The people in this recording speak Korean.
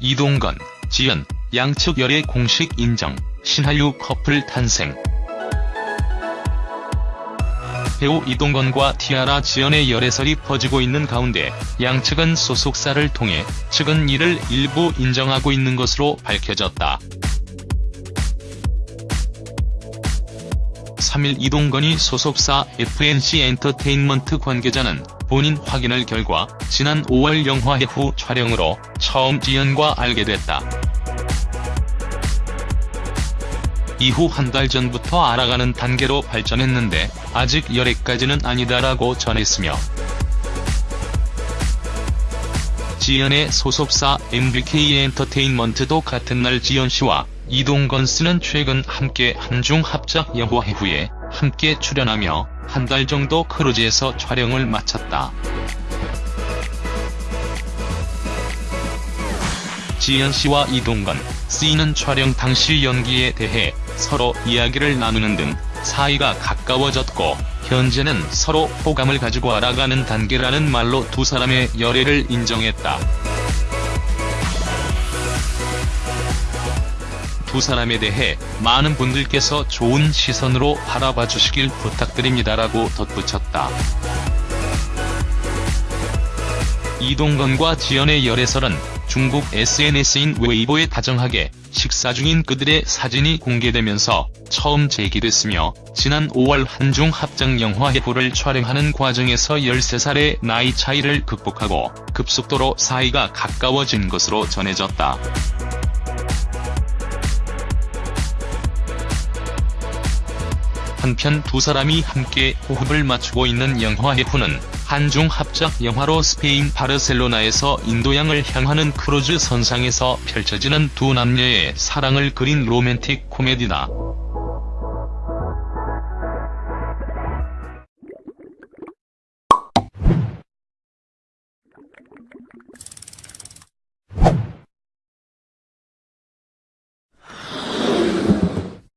이동건, 지연, 양측 열애 공식 인정, 신하유 커플 탄생. 배우 이동건과 티아라 지연의 열애설이 퍼지고 있는 가운데 양측은 소속사를 통해 측은 이를 일부 인정하고 있는 것으로 밝혀졌다. 3일 이동건이 소속사 FNC 엔터테인먼트 관계자는 본인 확인을 결과 지난 5월 영화의 후 촬영으로 처음 지연과 알게 됐다. 이후 한 달 전부터 알아가는 단계로 발전했는데 아직 열애까지는 아니다라고 전했으며 지연의 소속사 MBK 엔터테인먼트도 같은 날 지연씨와 이동건 씨는 최근 함께 한중 합작 영화 후에 함께 출연하며 한 달 정도 크루즈에서 촬영을 마쳤다. 지연 씨와 이동건 씨는 촬영 당시 연기에 대해 서로 이야기를 나누는 등 사이가 가까워졌고 현재는 서로 호감을 가지고 알아가는 단계라는 말로 두 사람의 열애를 인정했다. 두 사람에 대해 많은 분들께서 좋은 시선으로 바라봐 주시길 부탁드립니다라고 덧붙였다. 이동건과 지연의 열애설은 중국 SNS인 웨이보에 다정하게 식사 중인 그들의 사진이 공개되면서 처음 제기됐으며 지난 5월 한중 합작 영화 해후를 촬영하는 과정에서 13살의 나이 차이를 극복하고 급속도로 사이가 가까워진 것으로 전해졌다. 한편 두 사람이 함께 호흡을 맞추고 있는 영화 해후는 한중 합작 영화로 스페인 바르셀로나에서 인도양을 향하는 크루즈 선상에서 펼쳐지는 두 남녀의 사랑을 그린 로맨틱 코미디다.